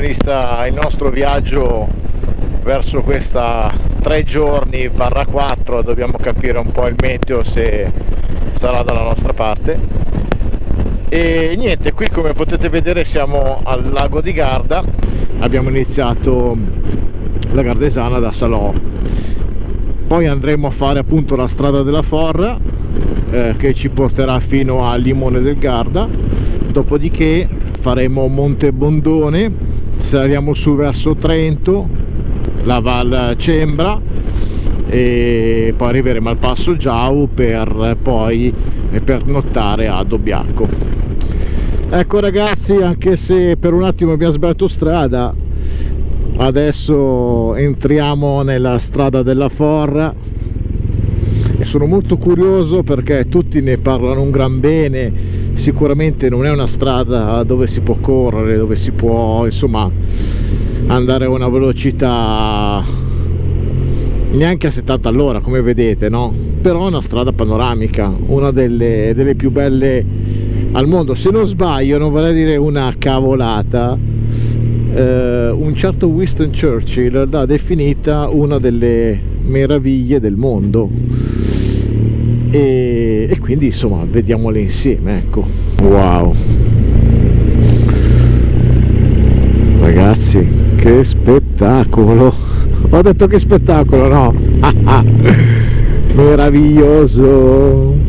adesso inizia il nostro viaggio verso questa 3 giorni barra 4, dobbiamo capire un po' il meteo se sarà dalla nostra parte. E niente qui come potete vedere siamo al lago di Garda. Abbiamo iniziato la Gardesana da Salò. Poi andremo a fare appunto la strada della Forra eh, che ci porterà fino a Limone del Garda. Dopodiché faremo Monte Bondone saliamo su verso Trento la Val Cembra e poi arriveremo al passo Giau per poi per nottare a Dobbiaco. Ecco ragazzi anche se per un attimo abbiamo sbagliato strada adesso entriamo nella strada della Forra. E sono molto curioso perché tutti ne parlano un gran bene sicuramente non è una strada dove si può correre dove si può insomma andare a una velocità neanche a 70 all'ora come vedete no? Però è una strada panoramica una delle, delle più belle al mondo. Se non sbaglio non vorrei dire una cavolata eh, un certo Winston Churchill l'ha definita una delle meraviglie del mondo e, e quindi insomma vediamole insieme ecco. Wow. Ragazzi che spettacolo. Ho detto che spettacolo no? Meraviglioso.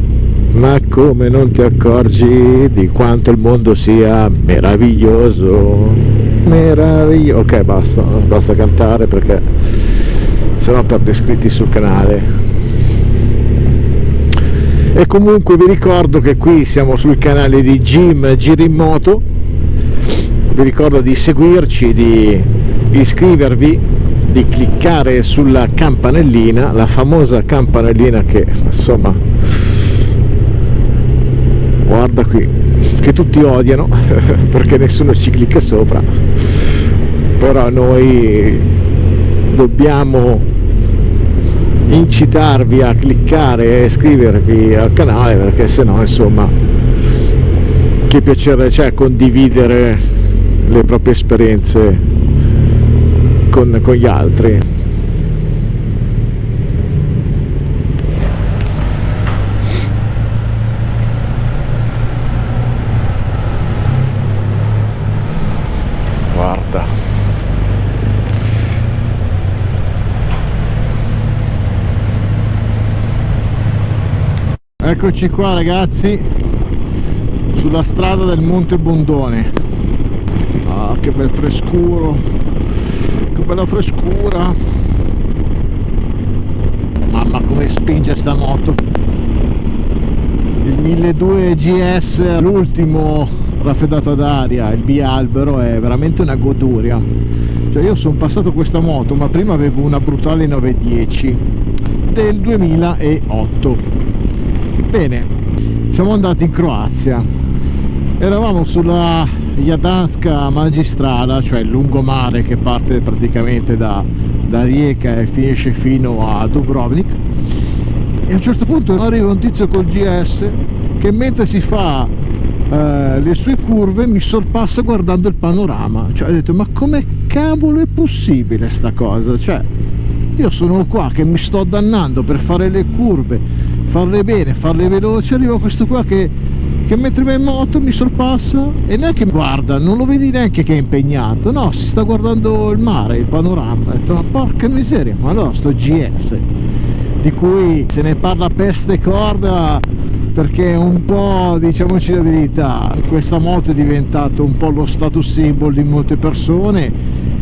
Ma come non ti accorgi di quanto il mondo sia meraviglioso? Meraviglioso ok basta basta cantare perché sennò perdo iscritti sul canale e comunque vi ricordo che qui siamo sul canale di Jim Giri in Moto vi ricordo di seguirci di iscrivervi di cliccare sulla campanellina la famosa campanellina che insomma guarda qui che tutti odiano perché nessuno ci clicca sopra. Però noi dobbiamo incitarvi a cliccare e iscrivervi al canale perché sennò insomma che piacere c'è condividere le proprie esperienze con, con gli altri eccoci qua ragazzi sulla strada del Monte Bondone. Ah che bel frescuro che bella frescura. Mamma come spinge sta moto. Il 1200 GS l'ultimo raffreddato ad aria il bialbero è veramente una goduria. Cioè io sono passato questa moto ma prima avevo una brutale 910 del 2008 bene siamo andati in Croazia. Eravamo sulla Jadanska magistrala cioè il lungomare che parte praticamente da, da Rijeka e finisce fino a Dubrovnik. E a un certo punto arriva un tizio col GS che mentre si fa eh, le sue curve mi sorpassa guardando il panorama. Cioè ho detto ma come cavolo è possibile sta cosa? Cioè io sono qua che mi sto dannando per fare le curve farle bene, farle veloci, arriva questo qua che, che mentre va in moto mi sorpassa e neanche guarda, non lo vedi neanche che è impegnato, no, si sta guardando il mare, il panorama, ho detto ma porca miseria, ma allora sto GS, di cui se ne parla peste corda perché un po' diciamoci la verità questa moto è diventato un po' lo status symbol di molte persone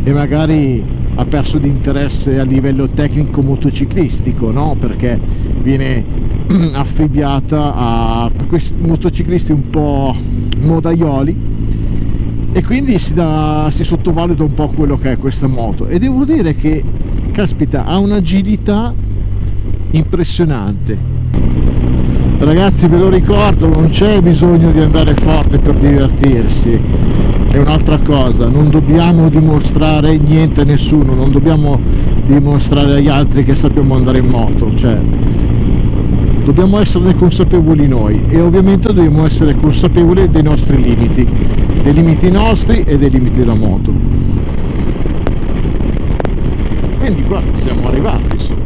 e magari ha perso di interesse a livello tecnico motociclistico no? perché viene affibbiata a questi motociclisti un po' modaioli e quindi si, da, si sottovaluta un po' quello che è questa moto. E devo dire che caspita ha un'agilità impressionante. Ragazzi ve lo ricordo non c'è bisogno di andare forte per divertirsi. È un'altra cosa non dobbiamo dimostrare niente a nessuno non dobbiamo dimostrare agli altri che sappiamo andare in moto cioè dobbiamo esserne consapevoli noi e ovviamente dobbiamo essere consapevoli dei nostri limiti dei limiti nostri e dei limiti della moto. Quindi qua siamo arrivati insomma.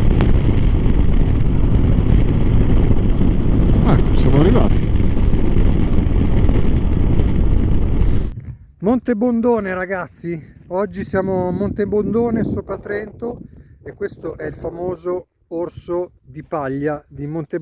Ecco siamo arrivati. Monte Bondone ragazzi. Oggi siamo a Monte Bondone sopra Trento e questo è il famoso orso di paglia di Monte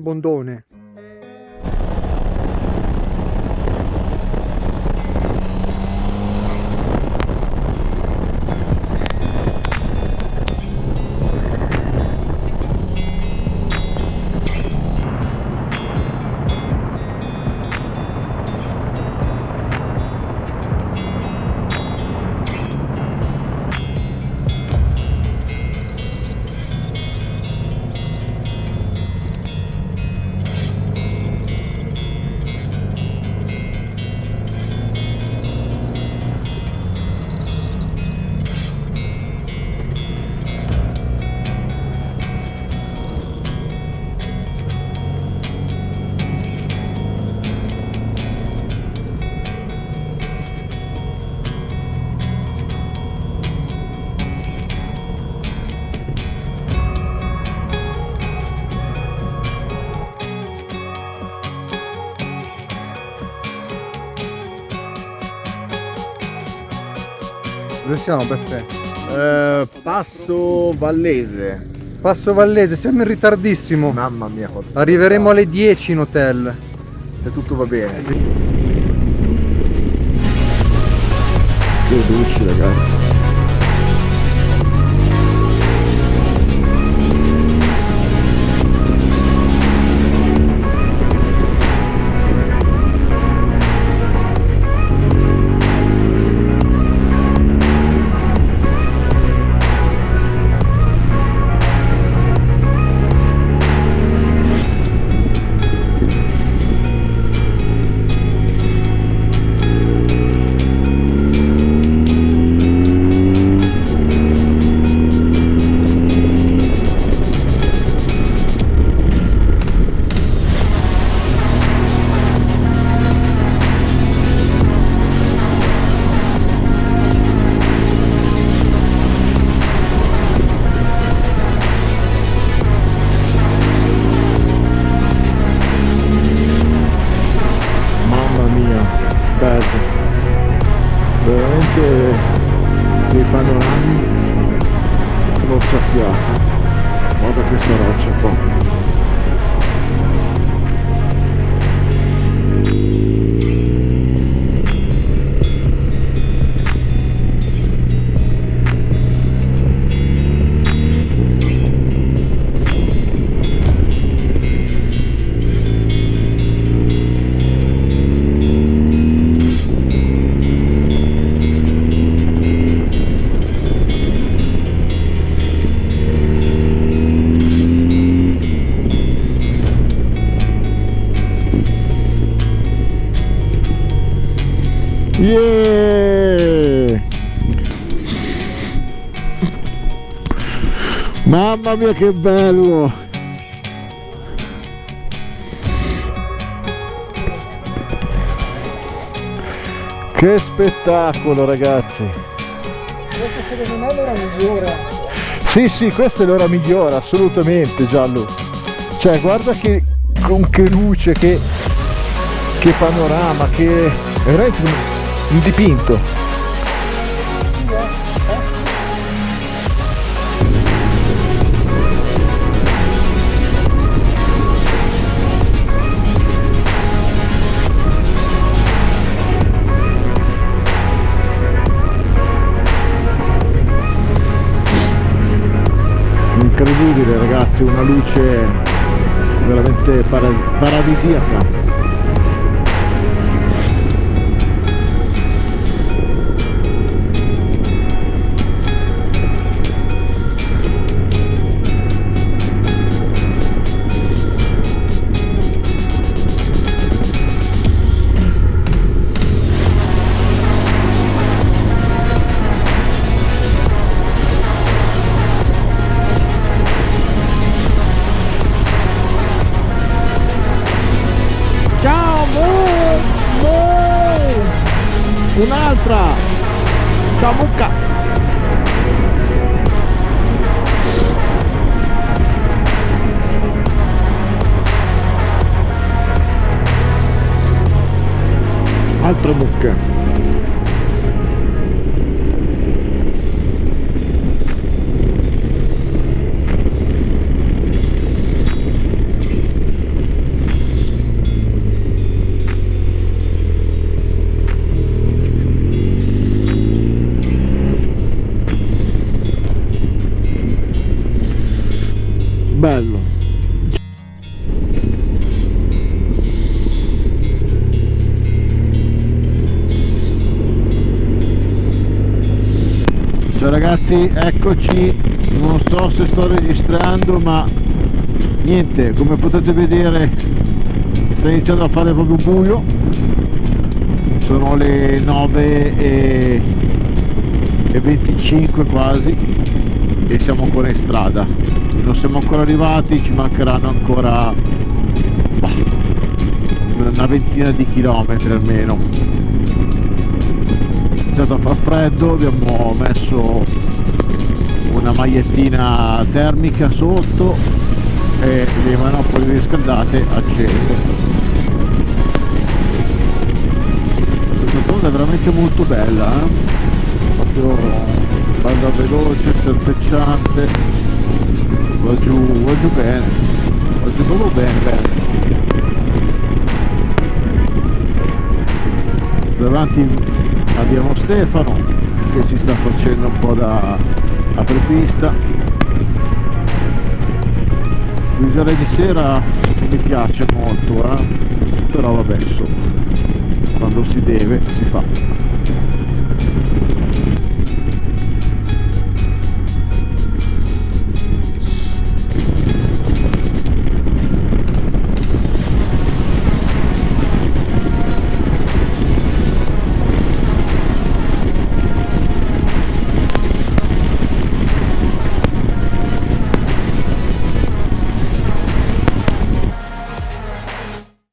Dove siamo Beppe? Eh, passo Vallese. Passo Vallese, siamo in ritardissimo. Mamma mia, quanto Arriveremo alle 10 in hotel. Se tutto va bene. che luci ragazzi dei panorami. Mozzafiato guarda questa roccia qua Yeah! Mamma mia che bello! Che spettacolo ragazzi! Questa secondo me è l'ora migliore. Sì sì, questa è l'ora migliore, assolutamente Giallo. Cioè guarda che con che luce, che, che panorama, che veramente un, dipinto. Incredibile ragazzi, una luce veramente para- paradisiaca. Altre mucche ragazzi eccoci. Non so se sto registrando ma niente come potete vedere sta iniziando a fare proprio buio. Sono le 9 e, e 25 quasi e siamo ancora in strada. Non siamo ancora arrivati ci mancheranno ancora bah, una ventina di chilometri almeno iniziato a far freddo abbiamo messo una magliettina termica sotto e le manopole riscaldate accese. Questa strada è veramente molto bella eh? proprio bella veloce serpeggiante. Va giù va giù bene va giù proprio bene bene. Davanti abbiamo Stefano che si sta facendo un po' da apripista guidare di sera mi piace molto eh? però vabbè insomma quando si deve si fa